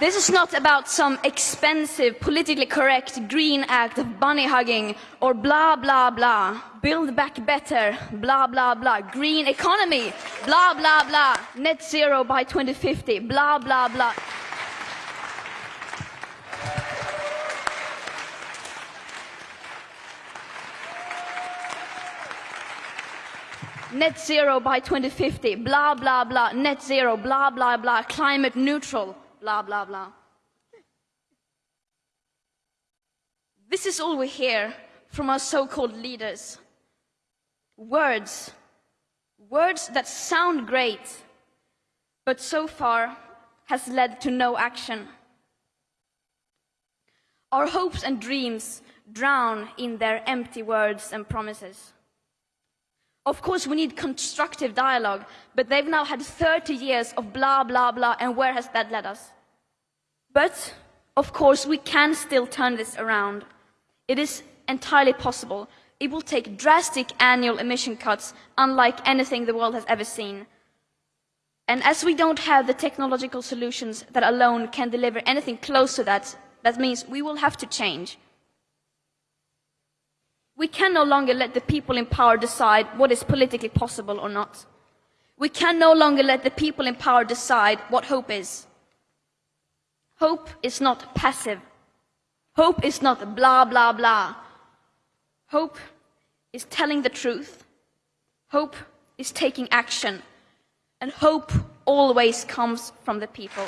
This is not about some expensive, politically correct green act of bunny hugging or blah, blah, blah. Build back better, blah, blah, blah. Green economy, blah, blah, blah. Net zero by 2050, blah, blah, blah. Net zero by 2050, blah, blah, blah. Net zero, blah, blah, blah. Climate neutral, blah, blah, blah. This is all we hear from our so-called leaders. Words. Words that sound great, but so far has led to no action. Our hopes and dreams drown in their empty words and promises. Of course, we need constructive dialogue, but they've now had 30 years of blah, blah, blah, and where has that led us? But, of course, we can still turn this around. It is entirely possible. It will take drastic annual emission cuts, unlike anything the world has ever seen. And as we don't have the technological solutions that alone can deliver anything close to that, that means we will have to change. We can no longer let the people in power decide what is politically possible or not. We can no longer let the people in power decide what hope is. Hope is not passive. Hope is not blah, blah, blah. Hope is telling the truth. Hope is taking action. And hope always comes from the people.